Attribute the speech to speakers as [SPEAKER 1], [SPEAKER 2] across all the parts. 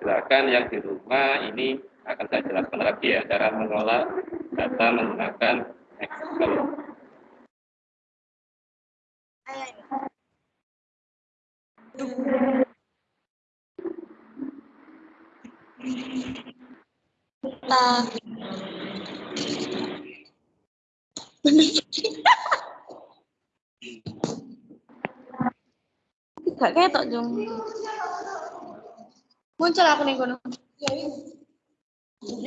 [SPEAKER 1] Silakan yang di rumah ini akan saya jelaskan lagi ya cara mengelola data menggunakan Excel.
[SPEAKER 2] Uh. Gak ketok, Jung. Muncul aku nih kono.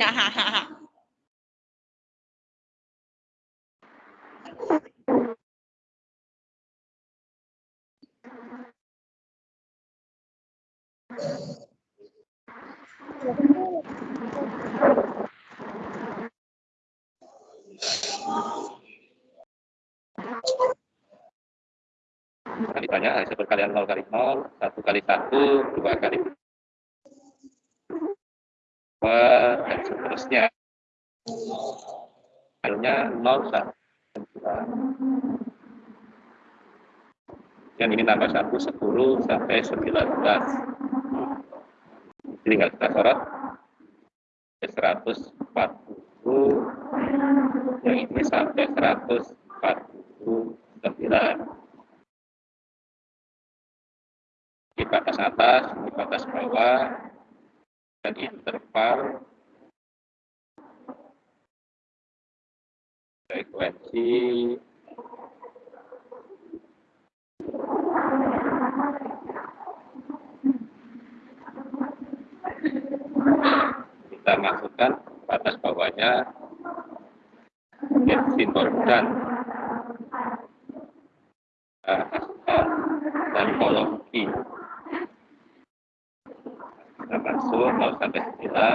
[SPEAKER 2] Hahaha.
[SPEAKER 1] Nah, ditanya hasil perkalian 0 kali 0, 1 kali 1, 2 kali 2, dan seterusnya. 0, 1, 2. Dan ini tambah 1, 10, sampai 19. Jadi nggak kita sorot. 140, yang ini sampai 149. di batas atas, di batas bawah, dan interval frekuensi. Kita masukkan batas bawahnya. Simbol dan. Dan kolom kita masuk 0 sampai 9 kita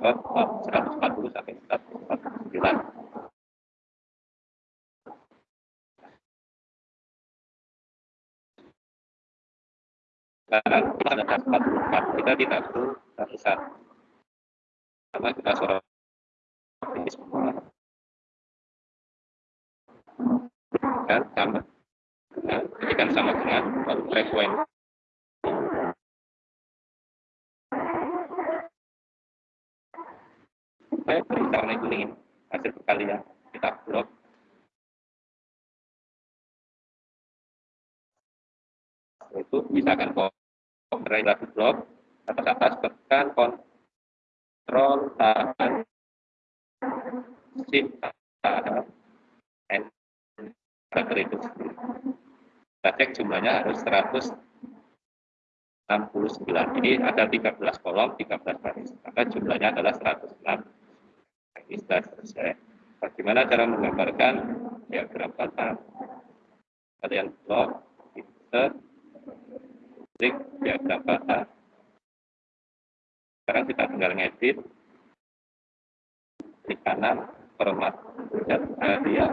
[SPEAKER 1] sorot 140 sampai 149 Karena kita ada 44, kita tidak perlu satu-satu. Karena kita sorot ini semua. Dan sama dengan, kan sama dengan frekuensi. Beri warna kuning hasil perkalian kita blok itu misalkan kontrol lagi blok atas atas tekan kontrol tahan shift tahan enter itu. Kita cek jumlahnya harus 169 ini ada 13 kolom 13 baris. Maka jumlahnya adalah 106 sudah selesai. Bagaimana cara menggambarkan? Diagram kata kalian blok insert klik diagram kata sekarang kita tinggal ngedit. Klik kanan format dan area.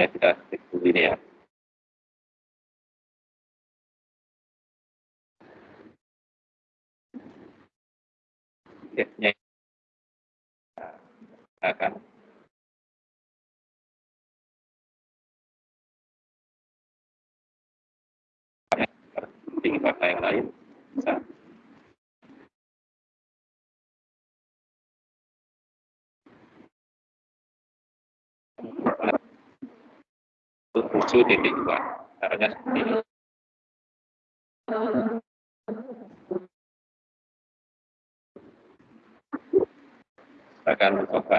[SPEAKER 1] Ya kita klik dulu ini ya. Ya akan tinggi warna yang lain bisa tujuh titik dua. Caranya seperti ini akan mencoba